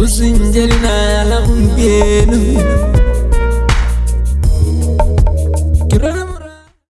usinjali na la mpienu